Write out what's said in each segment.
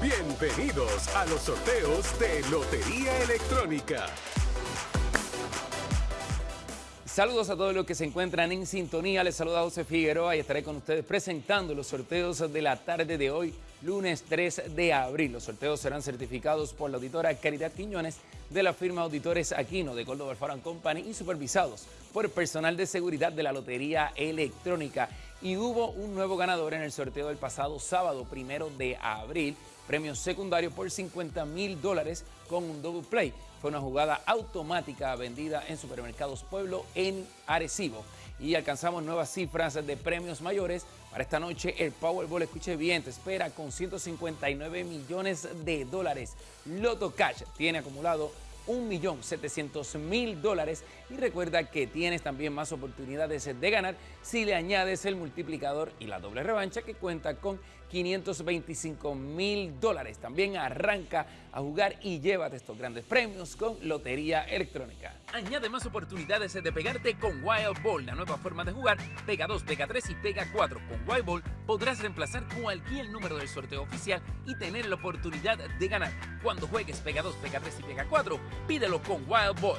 Bienvenidos a los sorteos de Lotería Electrónica. Saludos a todos los que se encuentran en sintonía. Les saluda José Figueroa y estaré con ustedes presentando los sorteos de la tarde de hoy, lunes 3 de abril. Los sorteos serán certificados por la auditora Caridad Quiñones de la firma Auditores Aquino de Córdoba Farm Company y supervisados por personal de seguridad de la Lotería Electrónica. Y hubo un nuevo ganador en el sorteo del pasado sábado, primero de abril, premio secundario por 50 mil dólares con un double play. Fue una jugada automática vendida en Supermercados Pueblo en Arecibo. Y alcanzamos nuevas cifras de premios mayores. Para esta noche el Powerball, escuche bien, te espera con 159 millones de dólares. Loto Cash tiene acumulado 1.700.000 dólares y recuerda que tienes también más oportunidades de ganar si le añades el multiplicador y la doble revancha que cuenta con 525 mil dólares. También arranca a jugar y llévate estos grandes premios con Lotería Electrónica. Añade más oportunidades de pegarte con Wild Ball, la nueva forma de jugar. Pega 2, pega 3 y pega 4. Con Wild Ball podrás reemplazar cualquier número del sorteo oficial y tener la oportunidad de ganar. Cuando juegues pega 2, pega 3 y pega 4, pídelo con Wild Ball.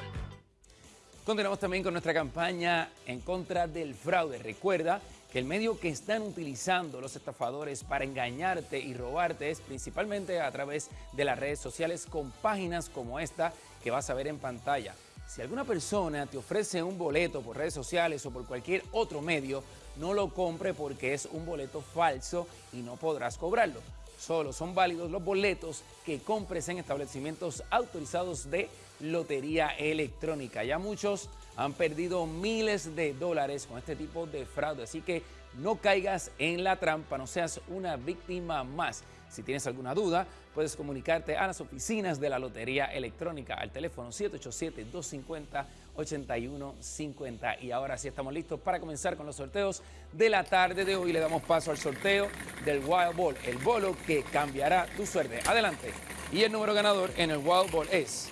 Continuamos también con nuestra campaña en contra del fraude. Recuerda que el medio que están utilizando los estafadores para engañarte y robarte es principalmente a través de las redes sociales con páginas como esta que vas a ver en pantalla. Si alguna persona te ofrece un boleto por redes sociales o por cualquier otro medio, no lo compre porque es un boleto falso y no podrás cobrarlo. Solo son válidos los boletos que compres en establecimientos autorizados de lotería electrónica. Ya muchos han perdido miles de dólares con este tipo de fraude, así que no caigas en la trampa, no seas una víctima más. Si tienes alguna duda, puedes comunicarte a las oficinas de la Lotería Electrónica al teléfono 787-250-8150. Y ahora sí estamos listos para comenzar con los sorteos de la tarde de hoy. Le damos paso al sorteo del Wild Ball, el bolo que cambiará tu suerte. Adelante. Y el número ganador en el Wild Ball es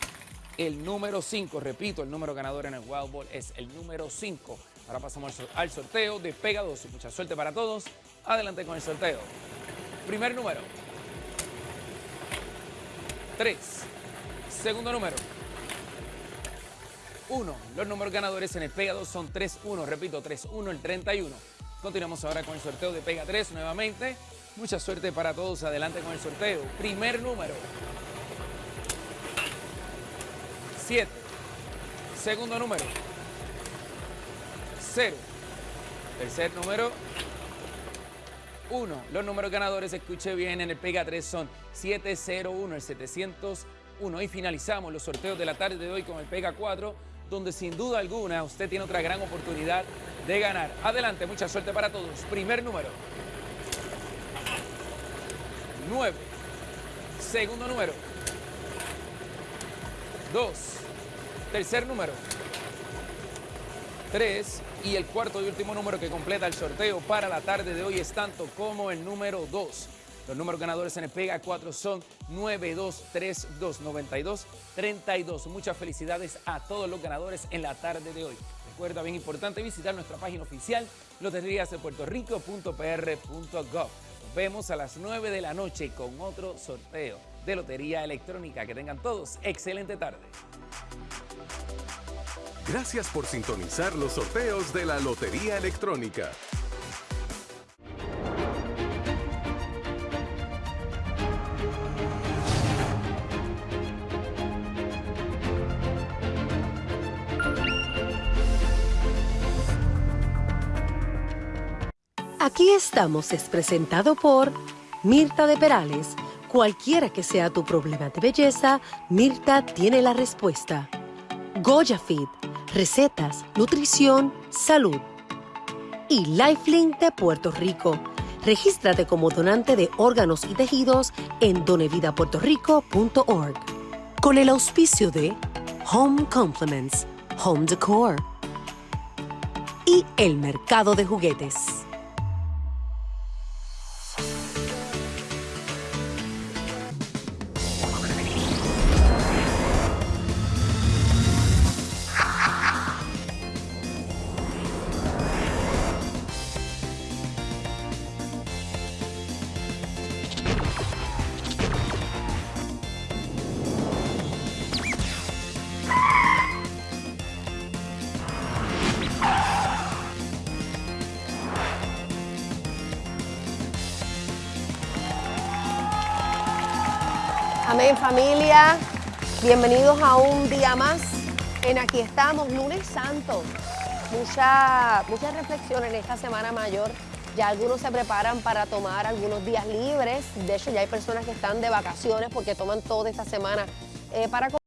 el número 5. Repito, el número ganador en el Wild Ball es el número 5. Ahora pasamos al sorteo de Pega 2. Mucha suerte para todos. Adelante con el sorteo. Primer número. 3. Segundo número. 1. Los números ganadores en el Pega 2 son 3-1. Repito, 3-1 el 31. Continuamos ahora con el sorteo de Pega 3 nuevamente. Mucha suerte para todos. Adelante con el sorteo. Primer número. 7. Segundo número. 0. Tercer número. 1. Los números ganadores, escuche bien, en el Pega 3 son 701, el 701. Y finalizamos los sorteos de la tarde de hoy con el Pega 4, donde sin duda alguna usted tiene otra gran oportunidad de ganar. Adelante, mucha suerte para todos. Primer número. 9. Segundo número. 2. Tercer número. 3 y el cuarto y último número que completa el sorteo para la tarde de hoy es tanto como el número 2. Los números ganadores en el Pega 4 son 92329232. Muchas felicidades a todos los ganadores en la tarde de hoy. Recuerda, bien importante, visitar nuestra página oficial loteriasdepuertorico.pr.gov. Nos vemos a las 9 de la noche con otro sorteo de Lotería Electrónica. Que tengan todos excelente tarde. Gracias por sintonizar los sorteos de la Lotería Electrónica. Aquí estamos es presentado por Mirta de Perales. Cualquiera que sea tu problema de belleza, Mirta tiene la respuesta. Goya recetas, nutrición, salud. Y Lifelink de Puerto Rico. Regístrate como donante de órganos y tejidos en donevidapuertorico.org. Con el auspicio de Home Compliments, Home Decor y el mercado de juguetes. Amén familia, bienvenidos a un día más en Aquí estamos, lunes santo. Mucha, muchas reflexiones en esta semana mayor. Ya algunos se preparan para tomar algunos días libres. De hecho, ya hay personas que están de vacaciones porque toman toda esta semana eh, para